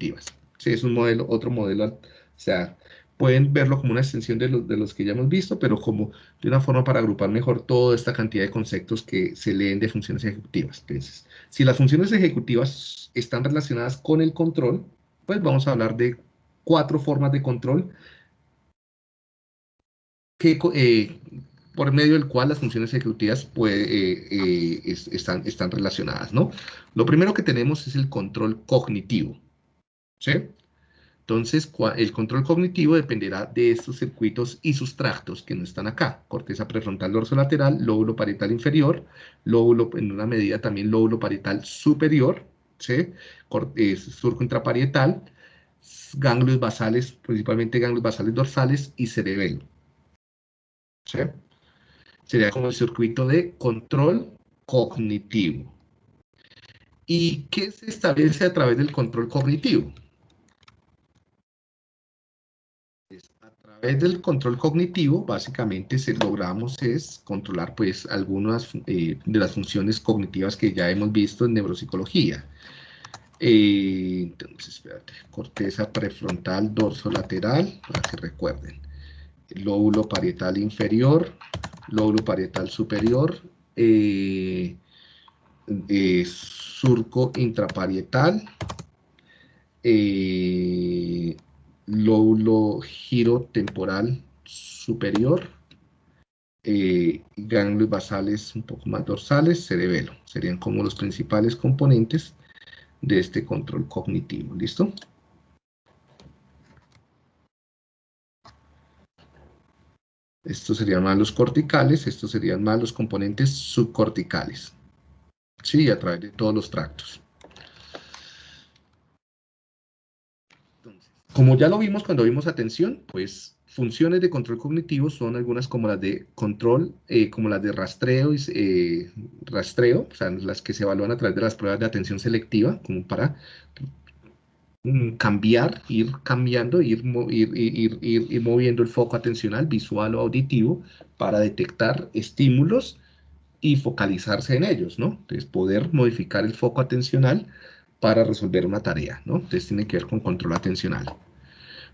ejecutivas. Sí, es un modelo, otro modelo, o sea, pueden verlo como una extensión de, los que ya hemos visto, pero como de una forma para agrupar mejor toda esta cantidad de conceptos que se leen de funciones ejecutivas. Entonces, si las funciones ejecutivas están relacionadas con el control, pues vamos a hablar de cuatro formas de control que, eh, por medio del cual las funciones ejecutivas eh, eh, están, están relacionadas, ¿no? Lo primero que tenemos es el control cognitivo, ¿sí? Entonces, el control cognitivo dependerá de estos circuitos y sustractos que no están acá. Corteza prefrontal dorsolateral, lóbulo parietal inferior, lóbulo, en una medida también lóbulo parietal superior, ¿sí? surco intraparietal, ganglios basales, principalmente ganglios basales dorsales y cerebelo. ¿Sí? Sería como el circuito de control cognitivo. ¿Y qué se establece a través del control cognitivo? Través del control cognitivo, básicamente, se logramos es controlar pues algunas eh, de las funciones cognitivas que ya hemos visto en neuropsicología. Eh, entonces, espérate, corteza prefrontal dorsolateral, para que recuerden. Lóbulo parietal inferior, lóbulo parietal superior, eh, eh, surco intraparietal, lóbulo giro temporal superior, ganglios basales un poco más dorsales, cerebelo. Serían como los principales componentes de este control cognitivo. ¿Listo? Estos serían más los corticales, estos serían más los componentes subcorticales. Sí, a través de todos los tractos. Como ya lo vimos cuando vimos atención, pues funciones de control cognitivo son algunas como las de control, eh, como las de rastreo, eh, rastreo, o sea, las que se evalúan a través de las pruebas de atención selectiva, como para mm, cambiar, ir cambiando, ir, ir, ir, moviendo el foco atencional, visual o auditivo, para detectar estímulos y focalizarse en ellos, ¿no? Entonces, poder modificar el foco atencional para resolver una tarea, ¿no? Entonces, tiene que ver con control atencional.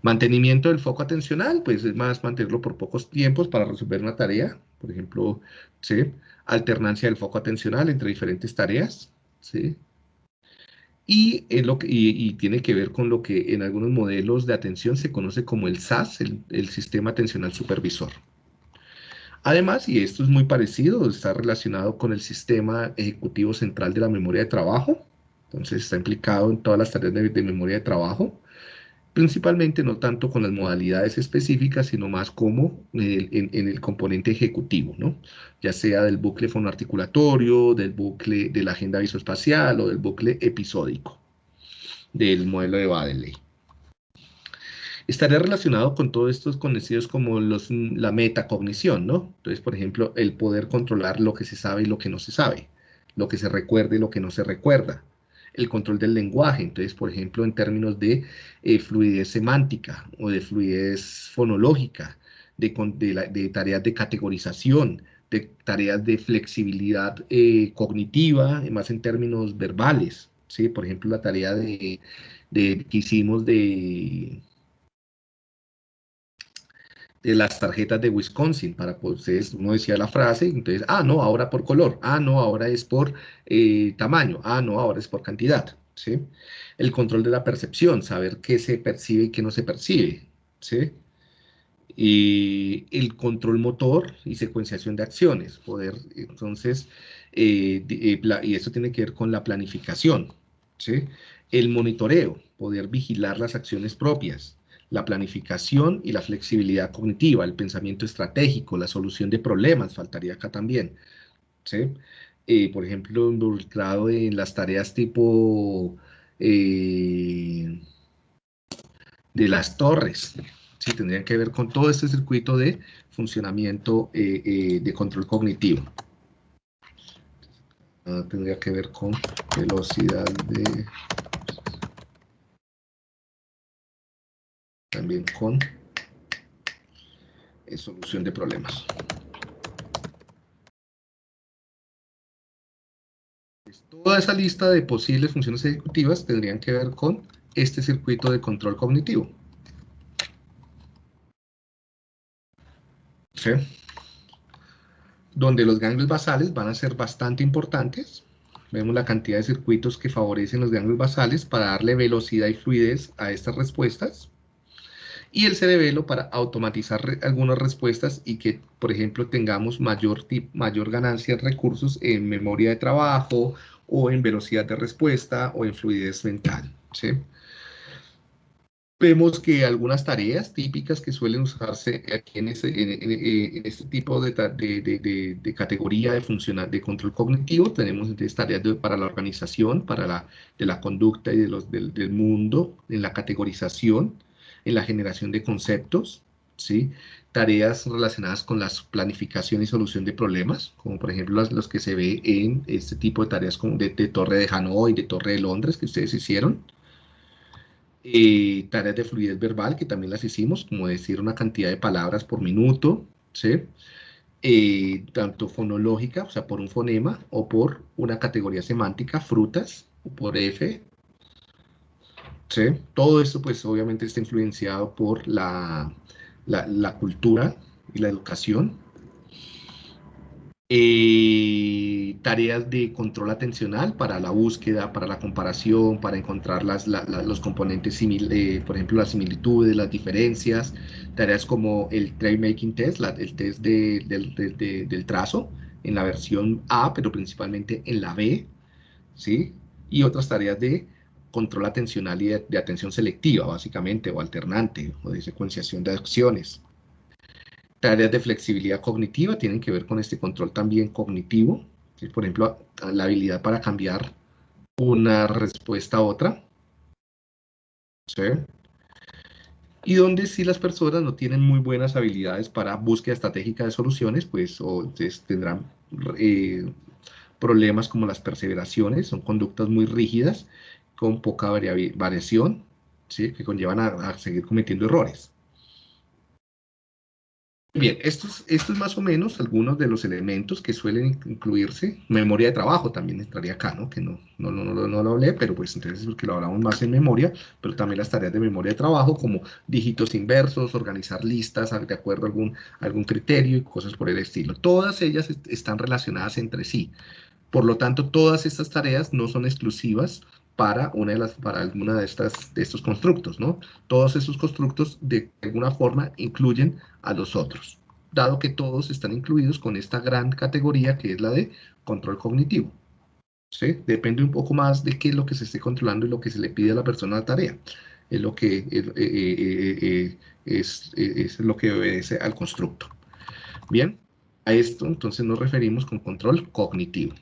Mantenimiento del foco atencional, pues es más mantenerlo por pocos tiempos para resolver una tarea. Por ejemplo, ¿sí? alternancia del foco atencional entre diferentes tareas. ¿sí? Y, lo que, y, tiene que ver con lo que en algunos modelos de atención se conoce como el SAS, el, el Sistema Atencional Supervisor. Además, y esto es muy parecido, está relacionado con el Sistema Ejecutivo Central de la Memoria de Trabajo. Entonces está implicado en todas las tareas de memoria de trabajo principalmente no tanto con las modalidades específicas, sino más como en, el componente ejecutivo, ¿no? ya sea del bucle fonoarticulatorio, del bucle de la agenda visoespacial o del bucle episódico del modelo de Badeley. Estaría relacionado con todos estos conocidos como los, la metacognición, ¿no? Entonces, por ejemplo, el poder controlar lo que se sabe y lo que no se sabe, lo que se recuerda y lo que no se recuerda, el control del lenguaje. Entonces, por ejemplo, en términos de eh, fluidez semántica o de fluidez fonológica, de, tareas de categorización, de tareas de flexibilidad eh, cognitiva, más en términos verbales. ¿sí? Por ejemplo, la tarea de, que hicimos de de las tarjetas de Wisconsin, para pues uno decía la frase, entonces, ah, no, ahora por color, ah, no, ahora es por eh, tamaño, ah, no, ahora es por cantidad, ¿sí? El control de la percepción, saber qué se percibe y qué no se percibe, ¿sí? Y el control motor y secuenciación de acciones, poder, entonces, eh, eh, y eso tiene que ver con la planificación, ¿sí? El monitoreo, poder vigilar las acciones propias, la planificación y la flexibilidad cognitiva, el pensamiento estratégico, la solución de problemas, faltaría acá también. ¿sí? Eh, por ejemplo, involucrado en las tareas tipo eh, de las torres, ¿sí? tendrían que ver con todo este circuito de funcionamiento eh, de control cognitivo. Ah, tendría que ver con velocidad de también con eh, solución de problemas. Pues, toda esa lista de posibles funciones ejecutivas tendrían que ver con este circuito de control cognitivo. ¿Sí? Donde los ganglios basales van a ser bastante importantes. Vemos la cantidad de circuitos que favorecen los ganglios basales para darle velocidad y fluidez a estas respuestas y el cerebelo para automatizar algunas respuestas y que, por ejemplo, tengamos mayor, mayor ganancia en recursos en memoria de trabajo o en velocidad de respuesta o en fluidez mental. ¿sí? Vemos que algunas tareas típicas que suelen usarse aquí en, este tipo de, de, categoría de, funcional, de control cognitivo, tenemos entonces tareas para la organización, para la, de la conducta y de los, del, del mundo, en la categorización, en la generación de conceptos, ¿sí? tareas relacionadas con la planificación y solución de problemas, como por ejemplo los, que se ve en este tipo de tareas de, Torre de Hanoi, de Torre de Londres, que ustedes hicieron. Eh, tareas de fluidez verbal, que también las hicimos, como decir una cantidad de palabras por minuto, ¿sí? Eh, tanto fonológica, o sea, por un fonema, o por una categoría semántica, frutas, o por F, todo esto pues obviamente está influenciado por la, la, cultura y la educación. Eh, tareas de control atencional para la búsqueda, para la comparación, para encontrar las, los componentes, eh, por ejemplo, las similitudes, las diferencias, tareas como el Trade Making Test, el test del trazo, en la versión A, pero principalmente en la B, ¿sí? Y otras tareas de control atencional y de, atención selectiva, básicamente, o alternante, o de secuenciación de acciones. Tareas de flexibilidad cognitiva tienen que ver con este control también cognitivo, por ejemplo, la habilidad para cambiar una respuesta a otra. Y donde si las personas no tienen muy buenas habilidades para búsqueda estratégica de soluciones, pues o, tendrán eh, problemas como las perseveraciones, son conductas muy rígidas con poca variación, ¿sí? que conllevan a, seguir cometiendo errores. Bien, esto es, más o menos algunos de los elementos que suelen incluirse. Memoria de trabajo también entraría acá, ¿no? Que no, no, no, no, no lo hablé, pero pues entonces porque lo hablamos más en memoria, pero también las tareas de memoria de trabajo como dígitos inversos, organizar listas de acuerdo a algún, algún criterio y cosas por el estilo. Todas ellas están relacionadas entre sí. Por lo tanto, todas estas tareas no son exclusivas para, una de las, para alguna de, estas, de estos constructos, ¿no? Todos esos constructos de alguna forma incluyen a los otros, dado que todos están incluidos con esta gran categoría que es la de control cognitivo. ¿sí? Depende un poco más de qué es lo que se esté controlando y lo que se le pide a la persona la tarea. Es lo que, eh, eh, eh, es, es lo que obedece al constructo. Bien, a esto entonces nos referimos con control cognitivo.